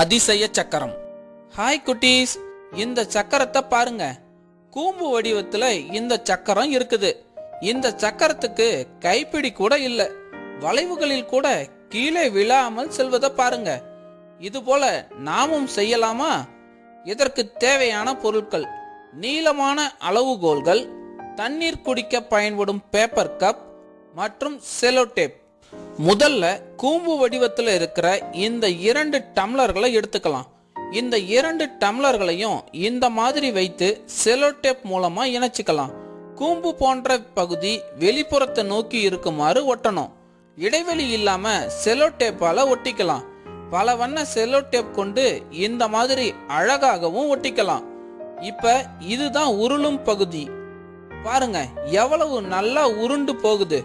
அதிசய சக்கரம். ஹாய் குட்டீஸ். இந்த சக்கரத்தை பாருங்க. கூம்பு வடிவத்துல இந்த சக்கரம் இருக்குது. இந்த சக்கரத்துக்கு கைப்பிடி கூட இல்ல. வளைவுகளில் கூட கீழே விழாமல் செல்வதை பாருங்க. இது போல நாமும் செய்யலாமா? இதற்கு தேவையான பொருட்கள். நீளமான அளவுகோல்கள். தண்ணீர் குடிக்க பயன்படும் பேப்பர் கப் மற்றும் செலோடேப் முதல்ல கூம்பு வடிவத்தில் இருக்கிற இந்த இரண்டு டம்ளர்களை எடுத்துக்கலாம். இந்த இரண்டு டம்ளர்களையும் இந்த மாதிரி வைத்து செலோடேப் மூலமா இணைச்சிக்கலாம். கூம்பு போன்ற பகுதி வெளிப்புறத்தை நோக்கி இருக்குமாறு ஒட்டணும். இடைவெளி இல்லாம செலோடேப்பால ஒட்டிக்கலாம். பல வண்ண செலோடேப் கொண்டு இந்த மாதிரி அழகாகவும் ஒட்டிக்கலாம். இப்ப இதுதான் உருளும் பகுதி. பாருங்க எவ்வளவு நல்லா உருண்டு போகுது.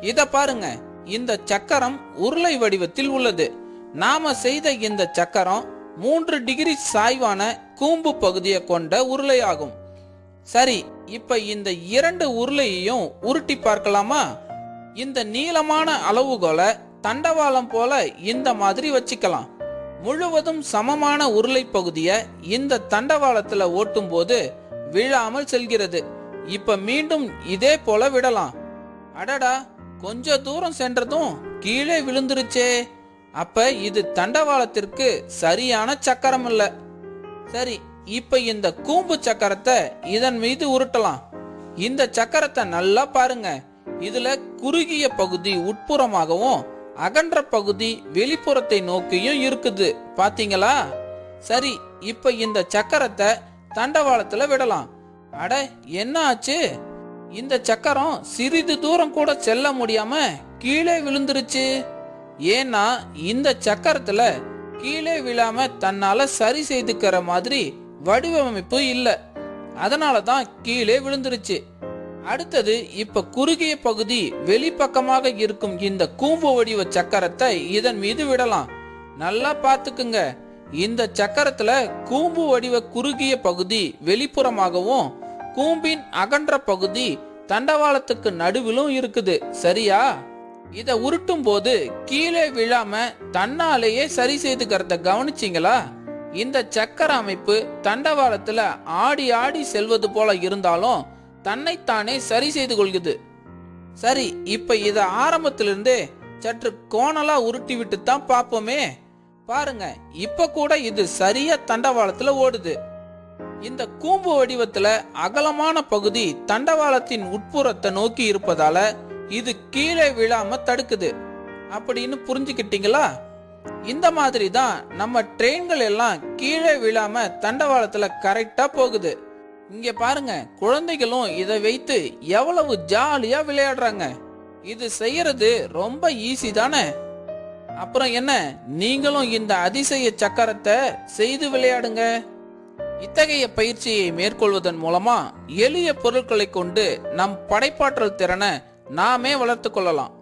இத பாருங்க இந்த சக்கரம் உருளை வடிவத்தில் உள்ளது. நாம செய்த இந்த சக்கரம் மூன்று டிகிரி சாய்வான கூம்பு பகுதியை கொண்ட உருளையாகும். சரி இப்ப இந்த இரண்டு உருளையையும் உருட்டி பார்க்கலாமா? இந்த நீளமான அளவுகோலை தண்டவாளம் போல இந்த மாதிரி வச்சுக்கலாம். முழுவதும் சமமான உருளை பகுதியை இந்த தண்டவாளத்துல ஓட்டும் போது விழாமல் செல்கிறது. இப்ப மீண்டும் இதே போல விடலாம். அடடா கொஞ்ச தூரம் சென்றதும் கீழே விழுந்துருச்சே. அப்ப இது தண்டவாளத்திற்கு சரியான சக்கரம் இல்ல சரி இப்ப இந்த கூம்பு சக்கரத்தை இதன் மீது உருட்டலாம். இந்த சக்கரத்தை நல்லா பாருங்க. இதுல குறுகிய பகுதி உட்புறமாகவும் அகன்ற பகுதி வெளிப்புறத்தை நோக்கியும் இருக்குது. பாத்தீங்களா? சரி இப்ப இந்த சக்கரத்தை தண்டவாளத்துல விடலாம். அட என்ன ஆச்சு? இந்த சக்கரம் சிறிது தூரம் கூட செல்ல முடியாம கீழே விழுந்துருச்சு. ஏன்னா இந்த சக்கரத்துல கீழே விழாம தன்னால சரி செய்துக்கிற மாதிரி வடிவமைப்பு இல்ல. அதனால தான் கீழே விழுந்துருச்சு. அடுத்தது இப்ப குறுகிய பகுதி வெளிப்பக்கமாக இருக்கும் இந்த கூம்பு வடிவ சக்கரத்தை இதன் மீது விடலாம். நல்லா பார்த்துக்குங்க. இந்த சக்கரத்துல கூம்பு வடிவ குறுகிய பகுதி வெளிப்புறமாகவும் கூம்பின் அகன்ற பகுதி தண்டவாளத்துக்கு நடுவிலும் இருக்குது. சரியா? இத உருட்டும் போது கீழே விழாம தன்னாலேயே சரி செய்துக்கிறத கவனிச்சிங்களா? இந்த சக்கர அமைப்பு தண்டவாளத்துல ஆடி ஆடி செல்வது போல இருந்தாலும் தன்னைத்தானே சரி செய்து கொள்கிறது சரி இப்ப இத ஆரம்பத்திலிருந்தே சற்று கோணலா உருட்டி விட்டு தான் பார்ப்போமே. பாருங்க இப்ப கூட இது சரியா தண்டவாளத்துல ஓடுது. இந்த கூம்பு வடிவத்துல அகலமான பகுதி தண்டவாளத்தின் உட்புறத்தை நோக்கி இருப்பதால இது கீழே விழாம தடுக்குது. அப்படின்னு புரிஞ்சுக்கிட்டீங்களா? இந்த மாதிரி தான் நம்ம ட்ரெயின்கள் எல்லாம் கீழே விழாம தண்டவாளத்துல கரெக்டா போகுது. இங்க பாருங்க குழந்தைகளும் இதை வைத்து எவ்வளவு ஜாலியா விளையாடுறாங்க. இது செய்யறது ரொம்ப ஈஸி தானே? அப்புறம் என்ன நீங்களும் இந்த அதிசய சக்கரத்தை செய்து விளையாடுங்க. இத்தகைய பயிற்சியை மேற்கொள்வதன் மூலமா எளிய பொருட்களை கொண்டு நம் படைப்பாற்றல் திறனை நாமே வளர்த்து கொள்ளலாம்.